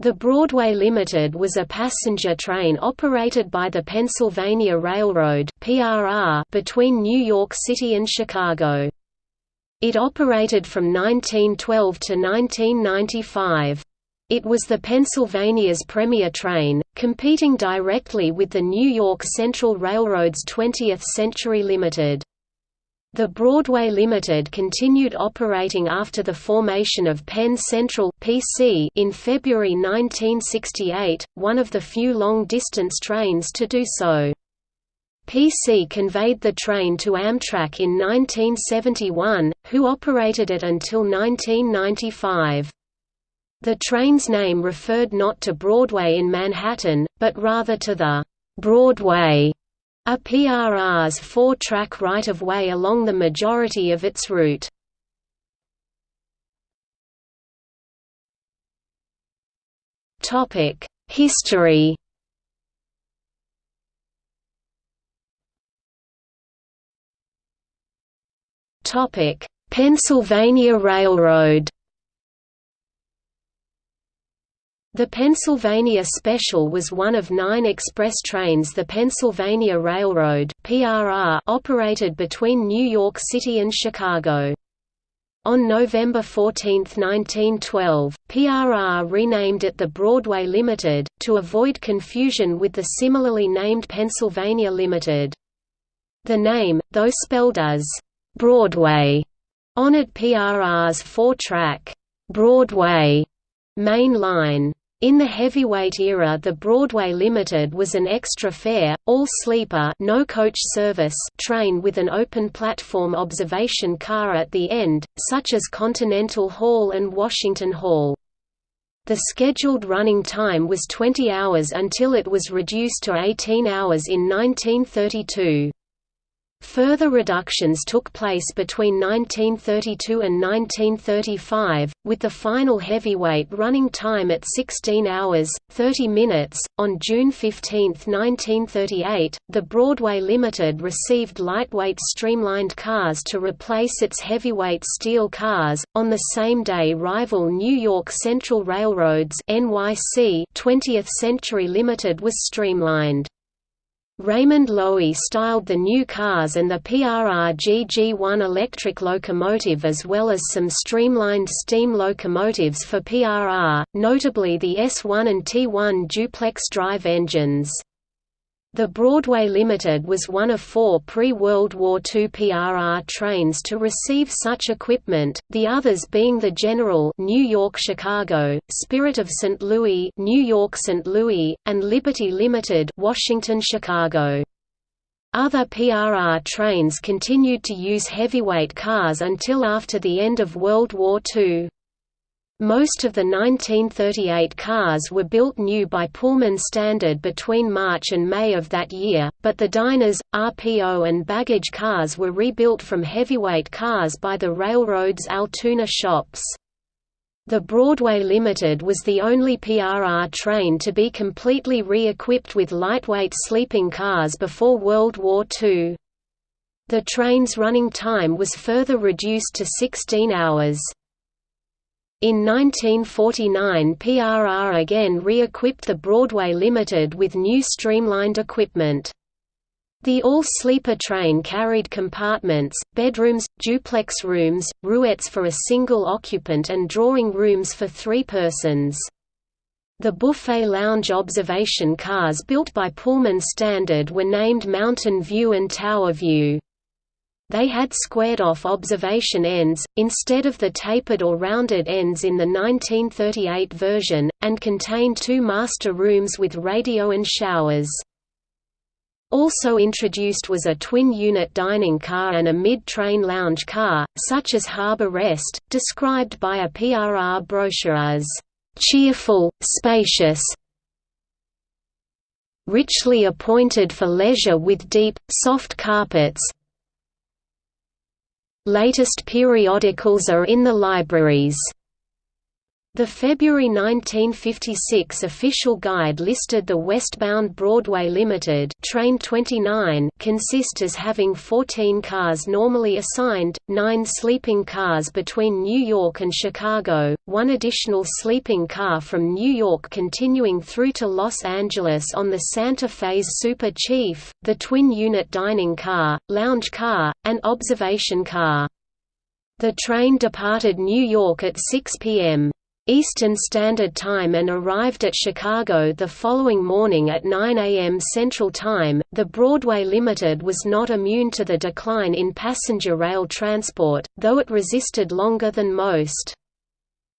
The Broadway Limited was a passenger train operated by the Pennsylvania Railroad (PRR) between New York City and Chicago. It operated from 1912 to 1995. It was the Pennsylvania's premier train, competing directly with the New York Central Railroad's 20th Century Limited. The Broadway Limited continued operating after the formation of Penn Central PC in February 1968, one of the few long-distance trains to do so. PC conveyed the train to Amtrak in 1971, who operated it until 1995. The train's name referred not to Broadway in Manhattan, but rather to the Broadway a PRR's four-track right-of-way along the majority of its route. History Pennsylvania Railroad The Pennsylvania Special was one of nine express trains the Pennsylvania Railroad operated between New York City and Chicago. On November 14, 1912, PRR renamed it the Broadway Limited, to avoid confusion with the similarly named Pennsylvania Limited. The name, though spelled as Broadway, honored PRR's four-track Broadway main line. In the heavyweight era the Broadway Limited was an extra fare, all-sleeper no coach service train with an open platform observation car at the end, such as Continental Hall and Washington Hall. The scheduled running time was 20 hours until it was reduced to 18 hours in 1932. Further reductions took place between 1932 and 1935, with the final heavyweight running time at 16 hours, 30 minutes. On June 15, 1938, the Broadway Limited received lightweight streamlined cars to replace its heavyweight steel cars. On the same day, rival New York Central Railroad's NYC 20th Century Limited was streamlined. Raymond Loewy styled the new cars and the PRR GG1 electric locomotive as well as some streamlined steam locomotives for PRR, notably the S1 and T1 duplex drive engines. The Broadway Limited was one of four pre-World War II PRR trains to receive such equipment, the others being the General New York-Chicago, Spirit of St. Louis New York-St. Louis, and Liberty Limited Washington-Chicago. Other PRR trains continued to use heavyweight cars until after the end of World War II. Most of the 1938 cars were built new by Pullman Standard between March and May of that year, but the diners, RPO and baggage cars were rebuilt from heavyweight cars by the railroad's Altoona shops. The Broadway Limited was the only PRR train to be completely re-equipped with lightweight sleeping cars before World War II. The train's running time was further reduced to 16 hours. In 1949 PRR again re-equipped the Broadway Limited with new streamlined equipment. The all-sleeper train carried compartments, bedrooms, duplex rooms, roomettes for a single occupant and drawing rooms for three persons. The buffet lounge observation cars built by Pullman Standard were named Mountain View and Tower View. They had squared-off observation ends, instead of the tapered or rounded ends in the 1938 version, and contained two master rooms with radio and showers. Also introduced was a twin-unit dining car and a mid-train lounge car, such as Harbor Rest, described by a PRR brochure as, "...cheerful, spacious, richly appointed for leisure with deep, soft carpets, Latest periodicals are in the libraries. The February 1956 official guide listed the westbound Broadway Limited train 29 consist as having 14 cars normally assigned, 9 sleeping cars between New York and Chicago, one additional sleeping car from New York continuing through to Los Angeles on the Santa Fe's Super Chief, the twin-unit dining car, lounge car, and observation car. The train departed New York at 6 p.m. Eastern Standard Time and arrived at Chicago the following morning at 9 a.m. Central Time. The Broadway Limited was not immune to the decline in passenger rail transport, though it resisted longer than most.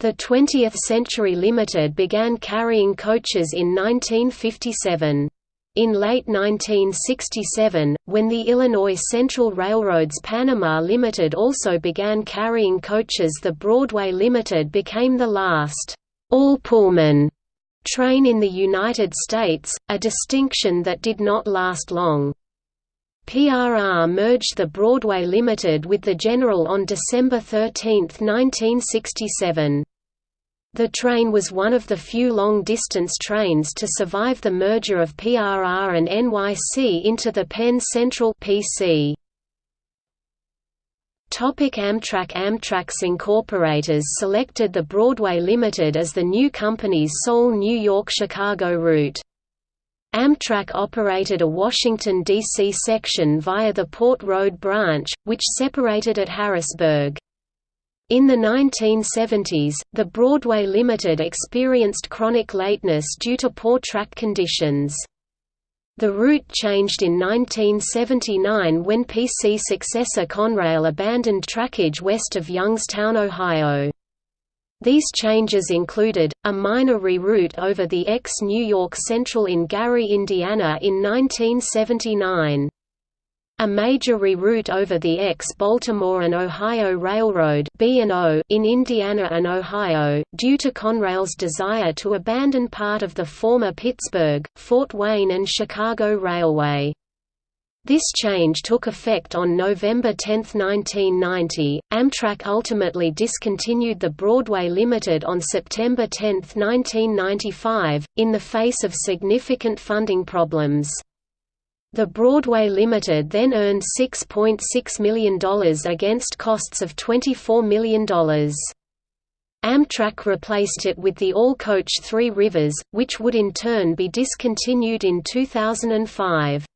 The 20th Century Limited began carrying coaches in 1957. In late 1967, when the Illinois Central Railroad's Panama Limited also began carrying coaches the Broadway Limited became the last all-Pullman train in the United States, a distinction that did not last long. PRR merged the Broadway Limited with the General on December 13, 1967. The train was one of the few long-distance trains to survive the merger of PRR and NYC into the Penn Central PC. Topic Amtrak Amtrak's incorporators selected the Broadway Limited as the new company's sole New York-Chicago route. Amtrak operated a Washington, D.C. section via the Port Road branch, which separated at Harrisburg. In the 1970s, the Broadway Limited experienced chronic lateness due to poor track conditions. The route changed in 1979 when PC successor Conrail abandoned trackage west of Youngstown, Ohio. These changes included, a minor reroute over the ex-New York Central in Gary, Indiana in 1979. A major reroute over the ex-Baltimore and Ohio Railroad in Indiana and Ohio, due to Conrail's desire to abandon part of the former Pittsburgh, Fort Wayne and Chicago Railway. This change took effect on November 10, 1990. Amtrak ultimately discontinued the Broadway Limited on September 10, 1995, in the face of significant funding problems. The Broadway Limited then earned $6.6 .6 million against costs of $24 million. Amtrak replaced it with the all-coach Three Rivers, which would in turn be discontinued in 2005.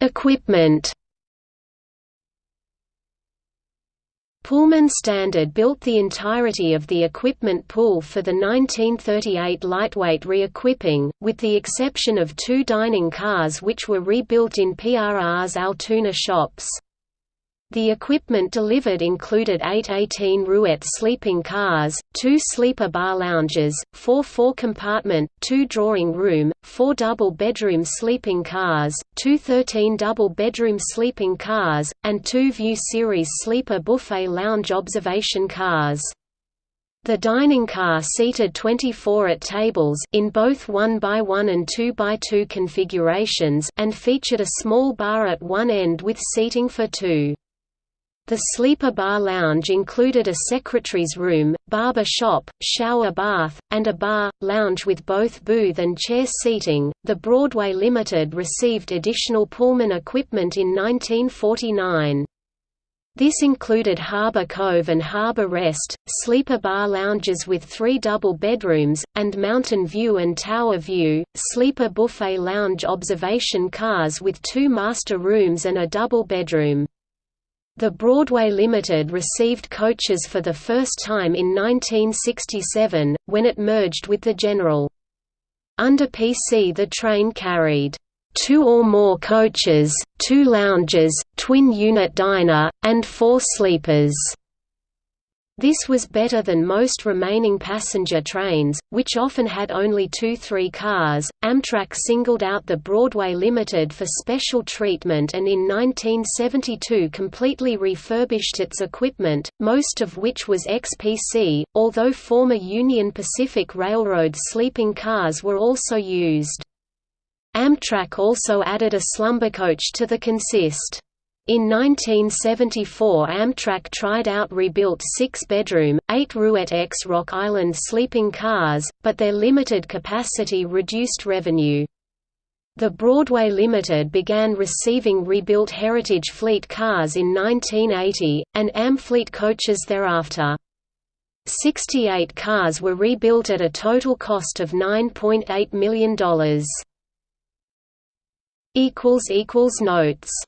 Equipment Pullman Standard built the entirety of the equipment pool for the 1938 lightweight re-equipping, with the exception of two dining cars which were rebuilt in PRR's Altoona shops. The equipment delivered included eight 18-roomette sleeping cars, two sleeper bar lounges, four four-compartment, two drawing room, four double-bedroom sleeping cars, two 13 double-bedroom sleeping cars, and two View Series sleeper buffet lounge observation cars. The dining car seated 24 at tables in both 1x1 and 2x2 configurations and featured a small bar at one end with seating for two. The sleeper bar lounge included a secretary's room, barber shop, shower bath, and a bar lounge with both booth and chair seating. The Broadway Limited received additional Pullman equipment in 1949. This included Harbor Cove and Harbor Rest, sleeper bar lounges with three double bedrooms, and Mountain View and Tower View, sleeper buffet lounge observation cars with two master rooms and a double bedroom. The Broadway Limited received coaches for the first time in 1967, when it merged with the General. Under PC the train carried two or more coaches, two lounges, twin-unit diner, and four sleepers. This was better than most remaining passenger trains, which often had only two-three cars. Amtrak singled out the Broadway Limited for special treatment and in 1972 completely refurbished its equipment, most of which was ex-PC, although former Union Pacific Railroad sleeping cars were also used. Amtrak also added a slumber coach to the consist. In 1974 Amtrak tried out rebuilt six-bedroom, eight-roomette X Rock Island sleeping cars, but their limited capacity reduced revenue. The Broadway Limited began receiving rebuilt Heritage Fleet cars in 1980, and Amfleet coaches thereafter. 68 cars were rebuilt at a total cost of $9.8 million. Notes